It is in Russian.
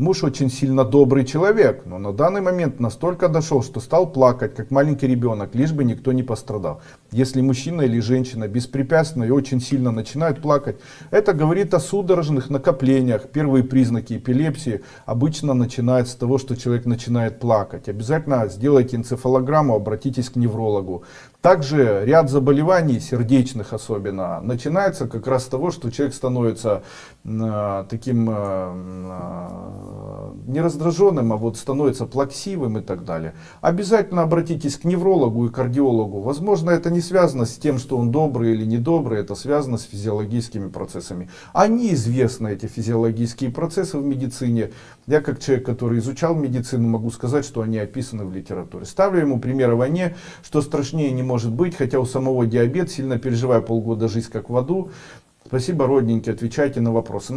Муж очень сильно добрый человек, но на данный момент настолько дошел, что стал плакать, как маленький ребенок, лишь бы никто не пострадал. Если мужчина или женщина беспрепятственно и очень сильно начинают плакать, это говорит о судорожных накоплениях. Первые признаки эпилепсии обычно начинают с того, что человек начинает плакать. Обязательно сделайте энцефалограмму, обратитесь к неврологу. Также ряд заболеваний, сердечных особенно, начинается как раз с того, что человек становится э, таким э, не раздраженным, а вот становится плаксивым и так далее. Обязательно обратитесь к неврологу и кардиологу. Возможно, это не связано с тем, что он добрый или недобрый, это связано с физиологическими процессами. Они известны, эти физиологические процессы в медицине. Я как человек, который изучал медицину, могу сказать, что они описаны в литературе. Ставлю ему пример о войне, что страшнее не может быть, хотя у самого диабет, сильно переживая полгода жизнь как в аду. Спасибо, родненькие, отвечайте на вопросы.